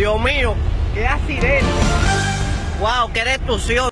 Dios mío, qué accidente. Wow, qué destrucción.